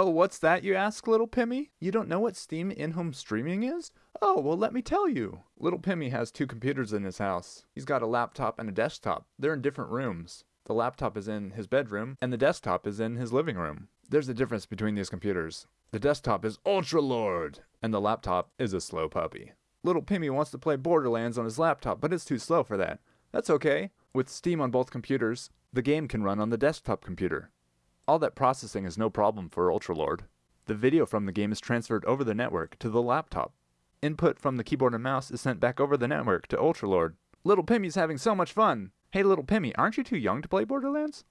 Oh, what's that, you ask, little Pimmy? You don't know what Steam in home streaming is? Oh, well, let me tell you. Little Pimmy has two computers in his house. He's got a laptop and a desktop. They're in different rooms. The laptop is in his bedroom, and the desktop is in his living room. There's a difference between these computers. The desktop is Ultra Lord, and the laptop is a slow puppy. Little Pimmy wants to play Borderlands on his laptop, but it's too slow for that. That's okay. With Steam on both computers, the game can run on the desktop computer. All that processing is no problem for Ultralord. The video from the game is transferred over the network to the laptop. Input from the keyboard and mouse is sent back over the network to Ultralord. Little Pimmy's having so much fun! Hey little Pimmy, aren't you too young to play Borderlands?